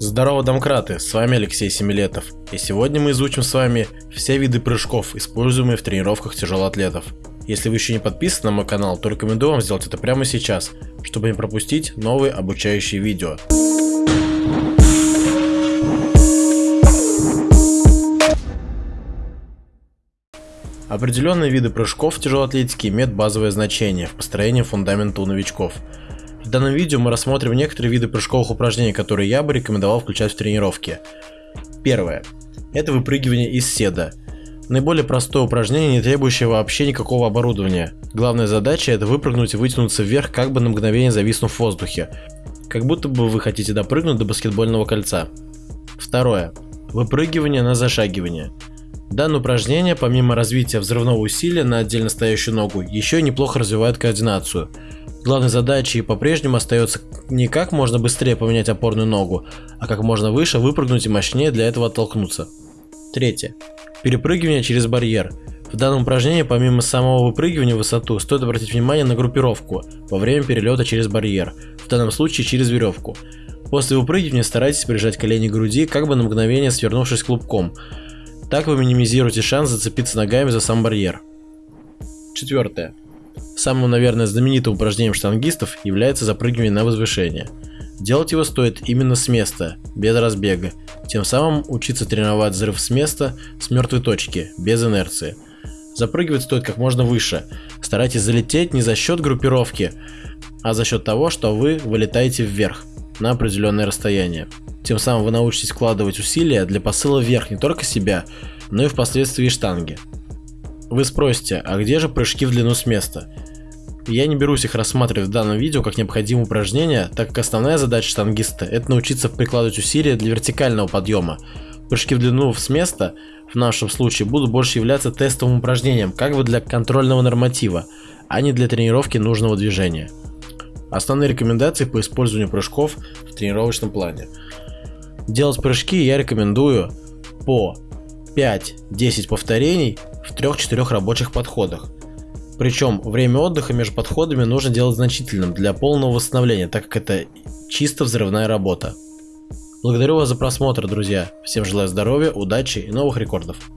Здорово, домкраты, с вами Алексей Семилетов, и сегодня мы изучим с вами все виды прыжков, используемые в тренировках тяжелоатлетов. Если вы еще не подписаны на мой канал, то рекомендую вам сделать это прямо сейчас, чтобы не пропустить новые обучающие видео. Определенные виды прыжков в тяжелоатлетике имеют базовое значение в построении фундамента у новичков – в данном видео мы рассмотрим некоторые виды прыжковых упражнений, которые я бы рекомендовал включать в тренировки. Первое. Это выпрыгивание из седа. Наиболее простое упражнение, не требующее вообще никакого оборудования. Главная задача это выпрыгнуть и вытянуться вверх, как бы на мгновение зависнув в воздухе. Как будто бы вы хотите допрыгнуть до баскетбольного кольца. Второе. Выпрыгивание на зашагивание. Данное упражнение, помимо развития взрывного усилия на отдельно стоящую ногу, еще и неплохо развивает координацию. Главной задачей по-прежнему остается не как можно быстрее поменять опорную ногу, а как можно выше выпрыгнуть и мощнее для этого оттолкнуться. Третье. Перепрыгивание через барьер. В данном упражнении помимо самого выпрыгивания в высоту стоит обратить внимание на группировку во время перелета через барьер, в данном случае через веревку. После выпрыгивания старайтесь прижать колени к груди, как бы на мгновение свернувшись клубком. Так вы минимизируете шанс зацепиться ногами за сам барьер. Четвертое. Самым, наверное, знаменитым упражнением штангистов является запрыгивание на возвышение. Делать его стоит именно с места, без разбега, тем самым учиться тренировать взрыв с места, с мертвой точки, без инерции. Запрыгивать стоит как можно выше. Старайтесь залететь не за счет группировки, а за счет того, что вы вылетаете вверх на определенное расстояние. Тем самым вы научитесь вкладывать усилия для посыла вверх не только себя, но и впоследствии штанги. Вы спросите, а где же прыжки в длину с места? Я не берусь их рассматривать в данном видео как необходимое упражнение, так как основная задача штангиста – это научиться прикладывать усилия для вертикального подъема. Прыжки в длину с места в нашем случае будут больше являться тестовым упражнением, как бы для контрольного норматива, а не для тренировки нужного движения. Основные рекомендации по использованию прыжков в тренировочном плане. Делать прыжки я рекомендую по 5-10 повторений в 3-4 рабочих подходах. Причем время отдыха между подходами нужно делать значительным для полного восстановления, так как это чисто взрывная работа. Благодарю вас за просмотр, друзья. Всем желаю здоровья, удачи и новых рекордов.